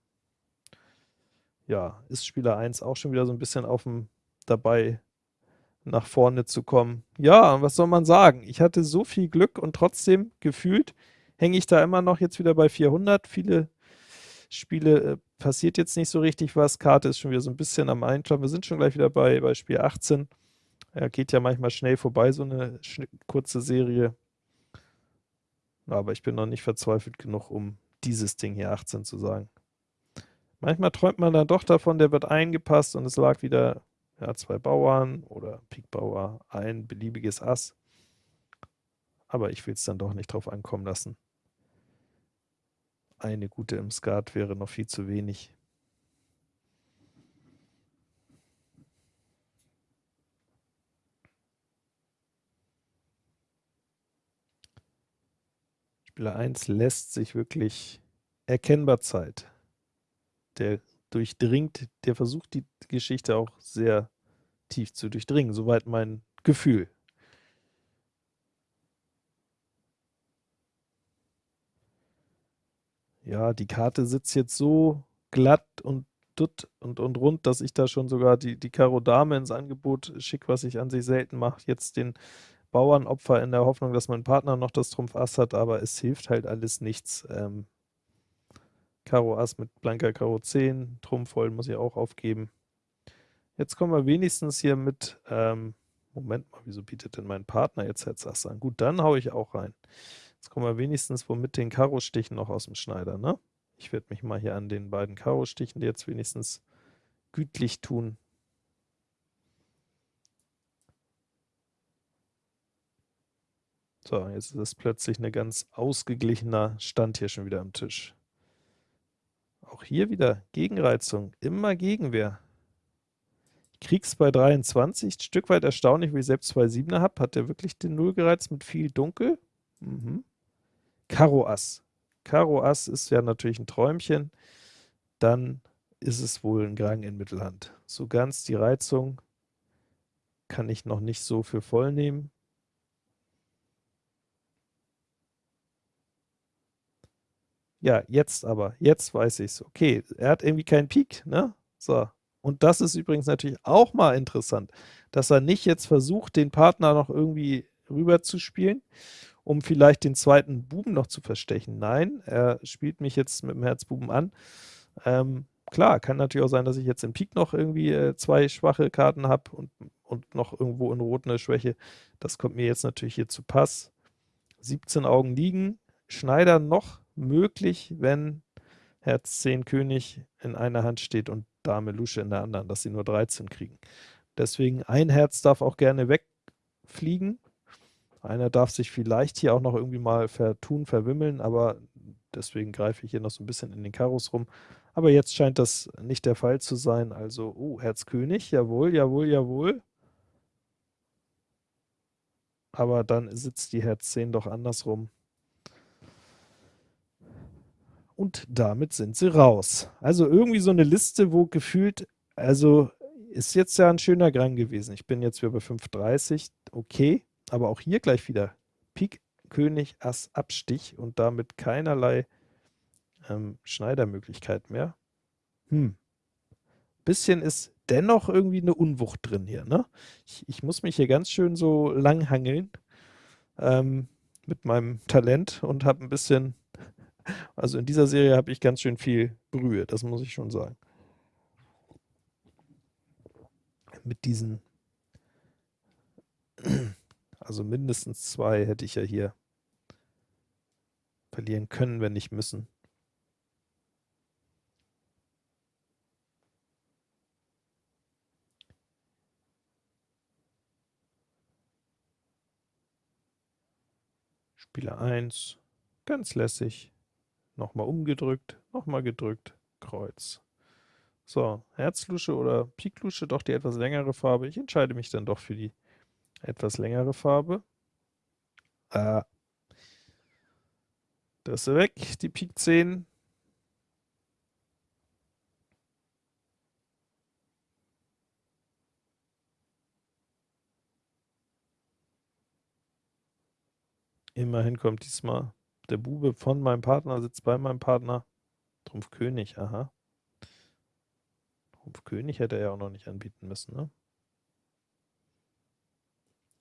A: Ja, ist Spieler 1 auch schon wieder so ein bisschen auf dem dabei nach vorne zu kommen. Ja, was soll man sagen? Ich hatte so viel Glück und trotzdem gefühlt hänge ich da immer noch jetzt wieder bei 400. Viele Spiele äh, passiert jetzt nicht so richtig was. Karte ist schon wieder so ein bisschen am Einklappen. Wir sind schon gleich wieder bei, bei Spiel 18. Ja, geht ja manchmal schnell vorbei, so eine kurze Serie. Aber ich bin noch nicht verzweifelt genug, um dieses Ding hier 18 zu sagen. Manchmal träumt man dann doch davon, der wird eingepasst und es lag wieder ja, zwei Bauern oder Pik Bauer, ein beliebiges Ass. Aber ich will es dann doch nicht drauf ankommen lassen. Eine gute im Skat wäre noch viel zu wenig. Spieler 1 lässt sich wirklich erkennbar Zeit. Der durchdringt, der versucht die Geschichte auch sehr tief zu durchdringen, soweit mein Gefühl. Ja, die Karte sitzt jetzt so glatt und dutt und, und rund, dass ich da schon sogar die, die Karo Dame ins Angebot schicke, was ich an sich selten mache. Jetzt den Bauernopfer in der Hoffnung, dass mein Partner noch das Trumpf Ass hat, aber es hilft halt alles nichts. Ähm, Karo Ass mit blanker Karo 10, Trumpf voll muss ich auch aufgeben. Jetzt kommen wir wenigstens hier mit, ähm, Moment mal, wieso bietet denn mein Partner jetzt Herz Ass an? Gut, dann haue ich auch rein. Jetzt kommen wir wenigstens wohl mit den Karo-Stichen noch aus dem Schneider, ne? Ich werde mich mal hier an den beiden Karo-Stichen jetzt wenigstens gütlich tun. So, jetzt ist es plötzlich ein ganz ausgeglichener Stand hier schon wieder am Tisch. Auch hier wieder Gegenreizung, immer Gegenwehr. Ich krieg's bei 23, ein Stück weit erstaunlich, wie ich selbst zwei Siebener habe. Hat der wirklich den Null gereizt mit viel Dunkel? Mhm. Karo Ass. Karo Ass ist ja natürlich ein Träumchen. Dann ist es wohl ein Grang in Mittelhand. So ganz die Reizung kann ich noch nicht so für voll nehmen. Ja, jetzt aber, jetzt weiß ich's. Okay, er hat irgendwie keinen Pik, ne? So. Und das ist übrigens natürlich auch mal interessant, dass er nicht jetzt versucht, den Partner noch irgendwie rüber zu spielen, um vielleicht den zweiten Buben noch zu verstechen. Nein, er spielt mich jetzt mit dem Herzbuben an. Ähm, klar, kann natürlich auch sein, dass ich jetzt im Pik noch irgendwie äh, zwei schwache Karten habe und, und noch irgendwo in Rot eine Schwäche. Das kommt mir jetzt natürlich hier zu Pass. 17 Augen liegen, Schneider noch möglich, wenn Herz 10 König in einer Hand steht und Dame Lusche in der anderen, dass sie nur 13 kriegen. Deswegen ein Herz darf auch gerne wegfliegen. Einer darf sich vielleicht hier auch noch irgendwie mal vertun, verwimmeln, aber deswegen greife ich hier noch so ein bisschen in den Karos rum. Aber jetzt scheint das nicht der Fall zu sein. Also, oh, Herz König, jawohl, jawohl, jawohl. Aber dann sitzt die Herz 10 doch andersrum und damit sind sie raus. Also irgendwie so eine Liste, wo gefühlt, also ist jetzt ja ein schöner Gang gewesen. Ich bin jetzt wieder bei 5,30, okay, aber auch hier gleich wieder Pik, König, Ass, Abstich und damit keinerlei ähm, Schneidermöglichkeit mehr. Hm. Bisschen ist dennoch irgendwie eine Unwucht drin hier, ne? Ich, ich muss mich hier ganz schön so langhangeln ähm, mit meinem Talent und habe ein bisschen also in dieser Serie habe ich ganz schön viel Brühe, das muss ich schon sagen. Mit diesen, also mindestens zwei hätte ich ja hier verlieren können, wenn nicht müssen. Spieler 1, ganz lässig nochmal umgedrückt, nochmal gedrückt, Kreuz. So, Herzlusche oder Piklusche, doch die etwas längere Farbe. Ich entscheide mich dann doch für die etwas längere Farbe. Ah. Das ist weg, die Pik 10. Immerhin kommt diesmal der Bube von meinem Partner sitzt bei meinem Partner. Trumpf König, aha. Trumpf König hätte er ja auch noch nicht anbieten müssen, ne?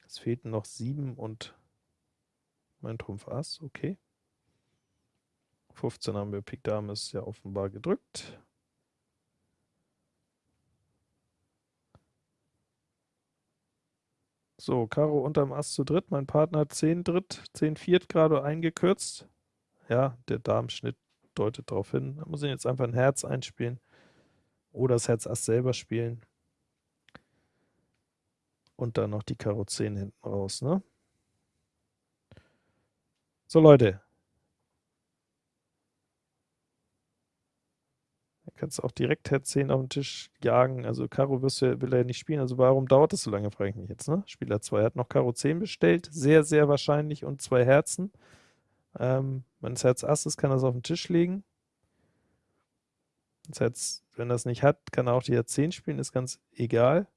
A: Es fehlten noch sieben und mein Trumpf Ass, okay. 15 haben wir, Pik Dame ist ja offenbar gedrückt. So, Karo unterm Ass zu dritt, mein Partner hat 10 dritt, 10 viert gerade eingekürzt. Ja, der Damenschnitt deutet darauf hin. Da muss ich jetzt einfach ein Herz einspielen. oder das Herz Ass selber spielen. Und dann noch die Karo 10 hinten raus, ne? So, Leute. Kannst auch direkt Herz 10 auf den Tisch jagen. Also Karo wirst du, will er nicht spielen. Also warum dauert das so lange, frage ich mich jetzt, ne? Spieler 2 hat noch Karo 10 bestellt. Sehr, sehr wahrscheinlich. Und zwei Herzen. Ähm, wenn es Herz Ass ist, kann er es auf den Tisch legen. Das Herz, wenn er es nicht hat, kann er auch die Herz 10 spielen, ist ganz egal.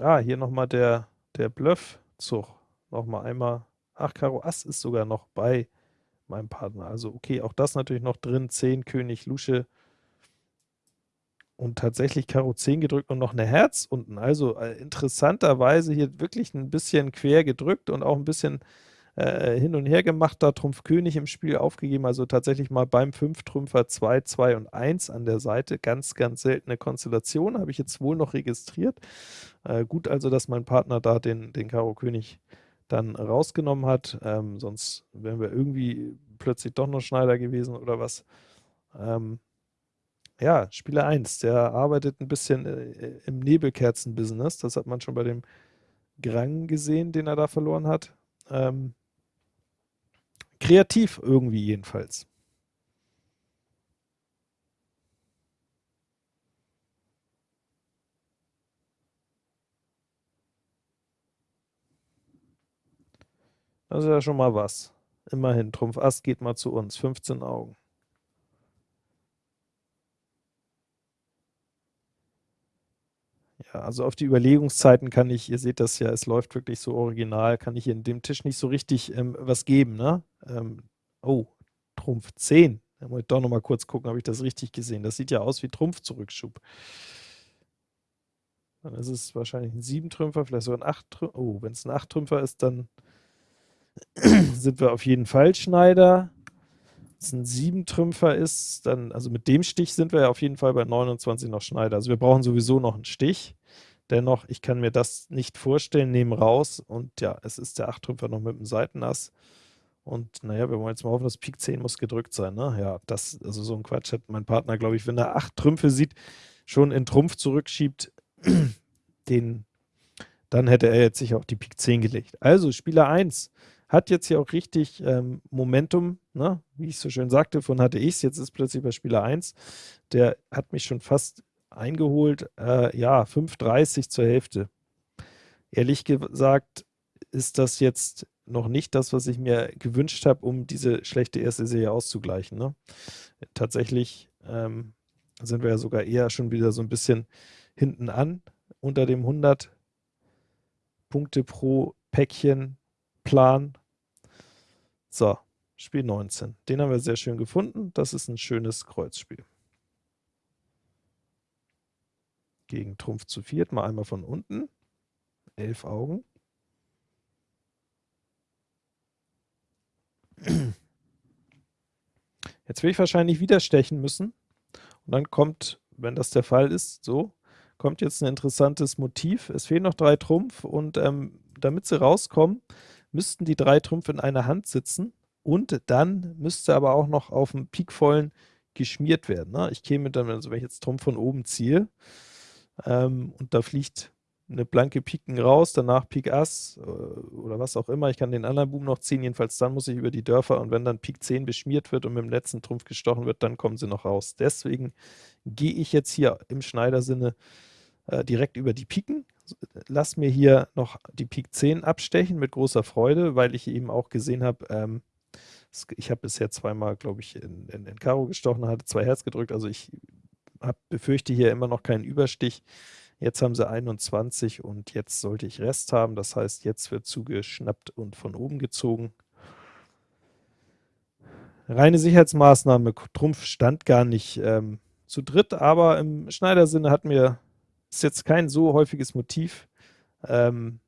A: Ah, hier nochmal der, der Bluff-Zug. Nochmal einmal. Ach, Karo Ass ist sogar noch bei meinem Partner. Also okay, auch das natürlich noch drin. 10, König, Lusche. Und tatsächlich Karo 10 gedrückt und noch eine Herz unten. Also äh, interessanterweise hier wirklich ein bisschen quer gedrückt und auch ein bisschen äh, hin und her gemacht, da Trumpf König im Spiel aufgegeben, also tatsächlich mal beim 5-Trümpfer 2, 2 und 1 an der Seite. Ganz, ganz seltene Konstellation, habe ich jetzt wohl noch registriert. Äh, gut also, dass mein Partner da den, den Karo König dann rausgenommen hat, ähm, sonst wären wir irgendwie plötzlich doch noch Schneider gewesen oder was. Ähm, ja, Spieler 1, der arbeitet ein bisschen äh, im Nebelkerzen-Business, das hat man schon bei dem Grang gesehen, den er da verloren hat. Ähm, Kreativ irgendwie jedenfalls. Das ist ja schon mal was. Immerhin, Trumpf Ass geht mal zu uns. 15 Augen. Ja, also auf die Überlegungszeiten kann ich, ihr seht das ja, es läuft wirklich so original, kann ich in dem Tisch nicht so richtig ähm, was geben, ne? Ähm, oh, Trumpf 10. Da muss ich doch noch mal kurz gucken, habe ich das richtig gesehen. Das sieht ja aus wie Trumpf-Zurückschub. Dann ist es wahrscheinlich ein 7-Trümpfer, vielleicht sogar ein 8-Trümpfer. Oh, wenn es ein 8-Trümpfer ist, dann sind wir auf jeden Fall Schneider es ein 7-Trümpfer ist, dann, also mit dem Stich sind wir ja auf jeden Fall bei 29 noch Schneider. Also wir brauchen sowieso noch einen Stich. Dennoch, ich kann mir das nicht vorstellen, nehmen raus und ja, es ist der 8-Trümpfer noch mit dem Seitenass. Und naja, wir wollen jetzt mal hoffen, dass Pik 10 muss gedrückt sein. Ne? Ja, das, also so ein Quatsch hat mein Partner, glaube ich, wenn er 8 Trümpfe sieht, schon in Trumpf zurückschiebt, den, dann hätte er jetzt sich auch die Pik 10 gelegt. Also Spieler 1 hat jetzt hier auch richtig ähm, Momentum, ne? wie ich so schön sagte, von hatte ich es, jetzt ist plötzlich bei Spieler 1, der hat mich schon fast eingeholt, äh, ja, 5,30 zur Hälfte. Ehrlich gesagt ist das jetzt noch nicht das, was ich mir gewünscht habe, um diese schlechte erste Serie auszugleichen. Ne? Tatsächlich ähm, sind wir ja sogar eher schon wieder so ein bisschen hinten an, unter dem 100 Punkte pro Päckchen Plan. So, Spiel 19. Den haben wir sehr schön gefunden. Das ist ein schönes Kreuzspiel. Gegen Trumpf zu viert, mal einmal von unten. Elf Augen. Jetzt will ich wahrscheinlich wieder stechen müssen. Und dann kommt, wenn das der Fall ist, so, kommt jetzt ein interessantes Motiv. Es fehlen noch drei Trumpf und ähm, damit sie rauskommen, müssten die drei Trümpfe in einer Hand sitzen und dann müsste aber auch noch auf dem Pikvollen geschmiert werden. Ne? Ich käme dann, also wenn ich jetzt Trumpf von oben ziehe ähm, und da fliegt eine blanke Piken raus, danach Pik Ass äh, oder was auch immer. Ich kann den anderen Boom noch ziehen, jedenfalls dann muss ich über die Dörfer und wenn dann Pik 10 beschmiert wird und mit dem letzten Trumpf gestochen wird, dann kommen sie noch raus. Deswegen gehe ich jetzt hier im Schneidersinne äh, direkt über die Piken, lass mir hier noch die Pik 10 abstechen mit großer Freude, weil ich eben auch gesehen habe, ähm, ich habe bisher zweimal, glaube ich, in, in, in Karo gestochen, hatte zwei Herz gedrückt, also ich hab, befürchte hier immer noch keinen Überstich. Jetzt haben sie 21 und jetzt sollte ich Rest haben, das heißt, jetzt wird zugeschnappt und von oben gezogen. Reine Sicherheitsmaßnahme, Trumpf stand gar nicht ähm, zu dritt, aber im Schneidersinne hat mir ist jetzt kein so häufiges Motiv. Ähm,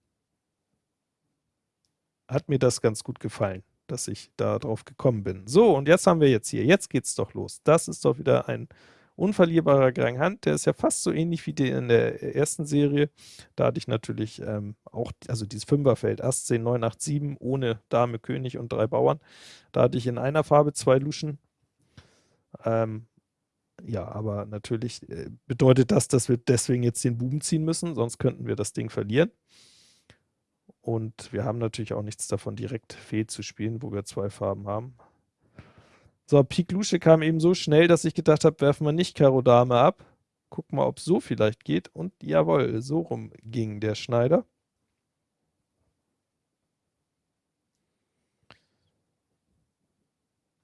A: hat mir das ganz gut gefallen, dass ich da drauf gekommen bin. So, und jetzt haben wir jetzt hier, jetzt geht's doch los. Das ist doch wieder ein unverlierbarer Grand Hand, der ist ja fast so ähnlich wie der in der ersten Serie. Da hatte ich natürlich ähm, auch, also dieses Fünferfeld, Ass 10, 9, 8, 7, ohne Dame, König und drei Bauern. Da hatte ich in einer Farbe zwei Luschen. Ähm, ja, aber natürlich äh, bedeutet das, dass wir deswegen jetzt den Buben ziehen müssen, sonst könnten wir das Ding verlieren. Und wir haben natürlich auch nichts davon, direkt Fee zu spielen, wo wir zwei Farben haben. So, Pik Lusche kam eben so schnell, dass ich gedacht habe, werfen wir nicht Karo Dame ab. Gucken mal, ob so vielleicht geht. Und jawohl, so rum ging der Schneider.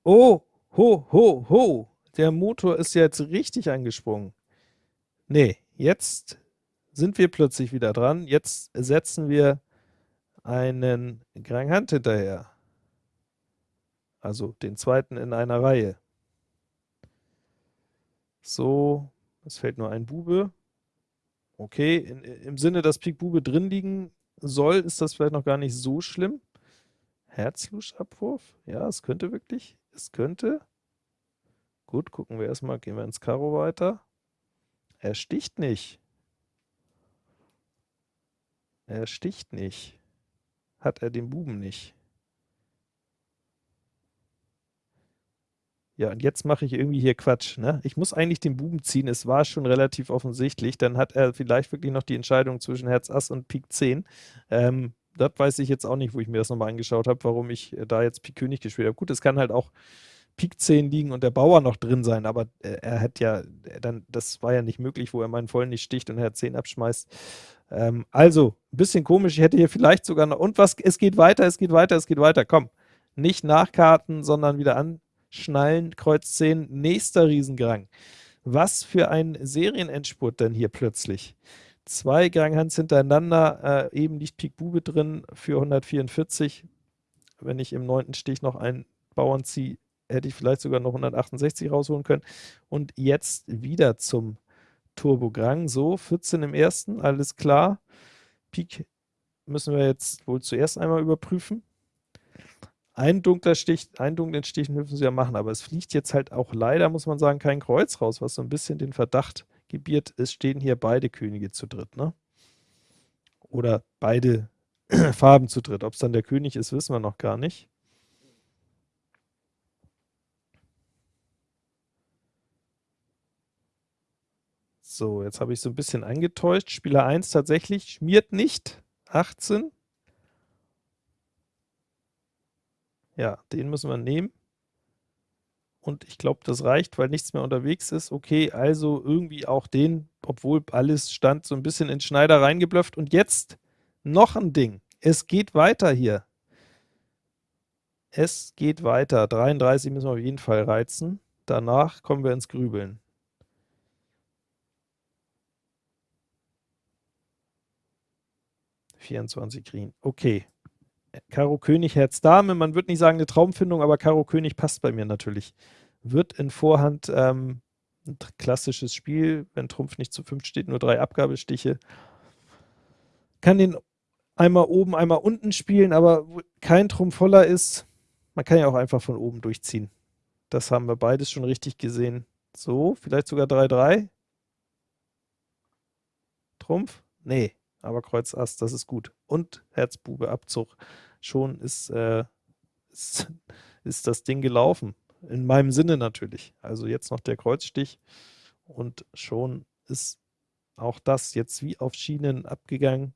A: Oh, ho, ho, ho. Der Motor ist jetzt richtig angesprungen. Nee, jetzt sind wir plötzlich wieder dran. Jetzt setzen wir einen Grand Hand hinterher. Also den zweiten in einer Reihe. So, es fällt nur ein Bube. Okay, in, im Sinne, dass Pik Bube drin liegen soll, ist das vielleicht noch gar nicht so schlimm. Herzluschabwurf? Ja, es könnte wirklich. Es könnte. Gut, gucken wir erstmal, gehen wir ins Karo weiter. Er sticht nicht. Er sticht nicht. Hat er den Buben nicht. Ja, und jetzt mache ich irgendwie hier Quatsch. Ne? Ich muss eigentlich den Buben ziehen, es war schon relativ offensichtlich. Dann hat er vielleicht wirklich noch die Entscheidung zwischen Herz Ass und Pik 10. Ähm, das weiß ich jetzt auch nicht, wo ich mir das nochmal angeschaut habe, warum ich äh, da jetzt Pik König gespielt habe. Gut, es kann halt auch Pik 10 liegen und der Bauer noch drin sein, aber äh, er hat ja, äh, dann, das war ja nicht möglich, wo er meinen vollen nicht sticht und Herz 10 abschmeißt. Ähm, also, ein bisschen komisch, ich hätte hier vielleicht sogar noch, und was, es geht weiter, es geht weiter, es geht weiter, komm. Nicht nachkarten, sondern wieder an, Schnallen, Kreuz 10, nächster Riesengrang. Was für ein Serienendspurt denn hier plötzlich. Zwei Granghans hintereinander, äh, eben liegt Pik Bube drin für 144. Wenn ich im neunten Stich noch einen Bauern ziehe, hätte ich vielleicht sogar noch 168 rausholen können. Und jetzt wieder zum Turbo Grang. So, 14 im ersten, alles klar. Pik müssen wir jetzt wohl zuerst einmal überprüfen. Ein dunkler Stich, einen dunklen Stich dürfen sie ja machen, aber es fliegt jetzt halt auch leider, muss man sagen, kein Kreuz raus, was so ein bisschen den Verdacht gebiert, es stehen hier beide Könige zu dritt, ne? Oder beide Farben zu dritt. Ob es dann der König ist, wissen wir noch gar nicht. So, jetzt habe ich so ein bisschen angetäuscht. Spieler 1 tatsächlich schmiert nicht. 18. Ja, den müssen wir nehmen. Und ich glaube, das reicht, weil nichts mehr unterwegs ist. Okay, also irgendwie auch den, obwohl alles stand, so ein bisschen in Schneider reingeblufft. Und jetzt noch ein Ding. Es geht weiter hier. Es geht weiter. 33 müssen wir auf jeden Fall reizen. Danach kommen wir ins Grübeln. Vierundzwanzig Green. Okay. Karo König, Herz Dame. Man wird nicht sagen eine Traumfindung, aber Karo König passt bei mir natürlich. Wird in Vorhand ähm, ein klassisches Spiel, wenn Trumpf nicht zu 5 steht, nur drei Abgabestiche. Kann den einmal oben, einmal unten spielen, aber kein Trumpf voller ist, man kann ja auch einfach von oben durchziehen. Das haben wir beides schon richtig gesehen. So, vielleicht sogar 3-3. Trumpf? Nee, aber Kreuz Ass, das ist gut. Und Herzbube Abzug schon ist, äh, ist, ist das Ding gelaufen. In meinem Sinne natürlich. Also jetzt noch der Kreuzstich und schon ist auch das jetzt wie auf Schienen abgegangen.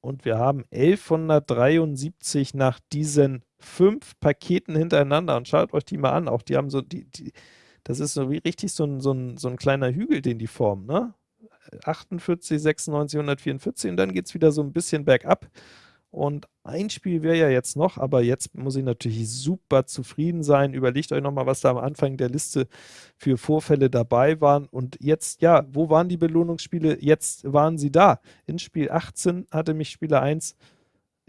A: Und wir haben 1173 nach diesen fünf Paketen hintereinander. Und schaut euch die mal an. Auch die haben so, die, die, das ist so wie richtig so ein, so, ein, so ein kleiner Hügel, den die formen. Ne? 48, 96, 144 und dann geht es wieder so ein bisschen bergab. Und ein Spiel wäre ja jetzt noch, aber jetzt muss ich natürlich super zufrieden sein. Überlegt euch nochmal, was da am Anfang der Liste für Vorfälle dabei waren. Und jetzt, ja, wo waren die Belohnungsspiele? Jetzt waren sie da. In Spiel 18 hatte mich Spieler 1,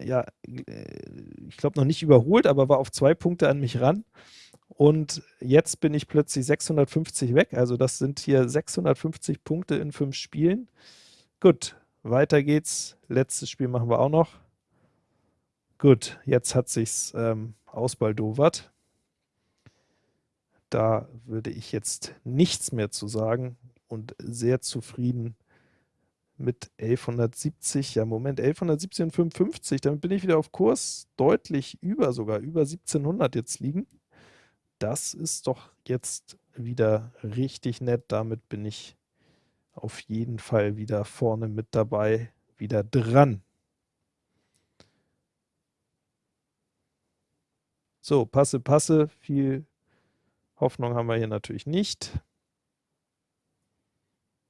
A: ja, äh, ich glaube noch nicht überholt, aber war auf zwei Punkte an mich ran. Und jetzt bin ich plötzlich 650 weg. Also das sind hier 650 Punkte in fünf Spielen. Gut, weiter geht's. Letztes Spiel machen wir auch noch. Gut, jetzt hat sich's ähm, ausbaldowert. Da würde ich jetzt nichts mehr zu sagen und sehr zufrieden mit 1170, ja Moment, 1170 und 55, damit bin ich wieder auf Kurs, deutlich über sogar, über 1700 jetzt liegen das ist doch jetzt wieder richtig nett. Damit bin ich auf jeden Fall wieder vorne mit dabei, wieder dran. So, Passe, Passe, viel Hoffnung haben wir hier natürlich nicht.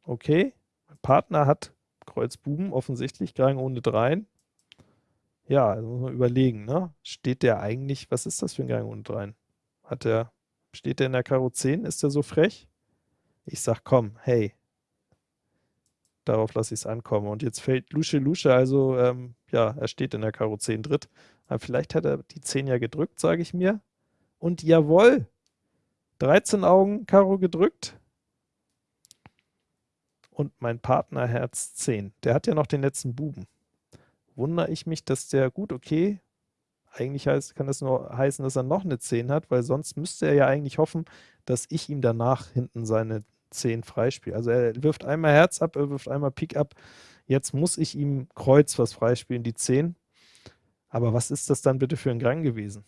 A: Okay, mein Partner hat Kreuz Buben, offensichtlich, Gang ohne Dreien. Ja, also muss man überlegen, ne? Steht der eigentlich, was ist das für ein Gang ohne Dreien? Hat der, steht der in der Karo 10? Ist der so frech? Ich sag, komm, hey, darauf lasse ich es ankommen. Und jetzt fällt Lusche Lusche, also ähm, ja, er steht in der Karo 10 dritt. Aber vielleicht hat er die 10 ja gedrückt, sage ich mir. Und jawohl, 13 Augen Karo gedrückt. Und mein Partner Herz 10. Der hat ja noch den letzten Buben. Wundere ich mich, dass der, gut, okay, eigentlich heißt, kann das nur heißen, dass er noch eine 10 hat, weil sonst müsste er ja eigentlich hoffen, dass ich ihm danach hinten seine 10 freispiele. Also er wirft einmal Herz ab, er wirft einmal Pik ab. Jetzt muss ich ihm Kreuz was freispielen, die 10. Aber was ist das dann bitte für ein Grang gewesen?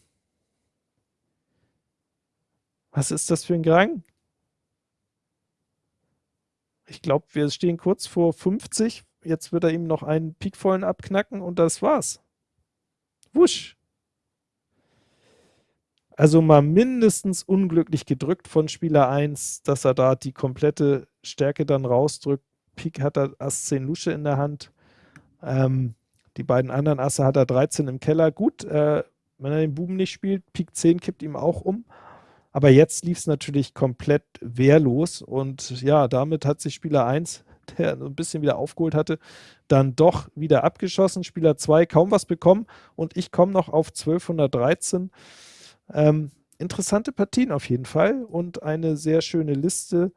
A: Was ist das für ein Grang? Ich glaube, wir stehen kurz vor 50. Jetzt wird er ihm noch einen Pikvollen abknacken und das war's. Wusch. Also mal mindestens unglücklich gedrückt von Spieler 1, dass er da die komplette Stärke dann rausdrückt. Pik hat er Ass 10 Lusche in der Hand. Ähm, die beiden anderen Asse hat er 13 im Keller. Gut, äh, wenn er den Buben nicht spielt, Pik 10 kippt ihm auch um. Aber jetzt lief es natürlich komplett wehrlos und ja, damit hat sich Spieler 1, der ein bisschen wieder aufgeholt hatte, dann doch wieder abgeschossen. Spieler 2 kaum was bekommen und ich komme noch auf 1213. Ähm, interessante Partien auf jeden Fall und eine sehr schöne Liste,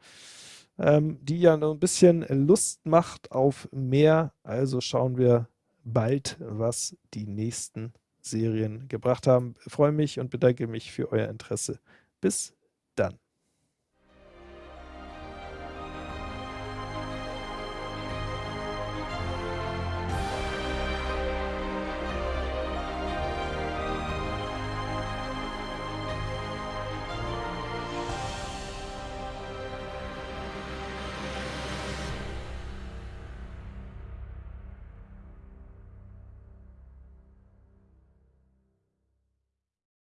A: ähm, die ja noch ein bisschen Lust macht auf mehr. Also schauen wir bald, was die nächsten Serien gebracht haben. Ich freue mich und bedanke mich für euer Interesse. Bis dann.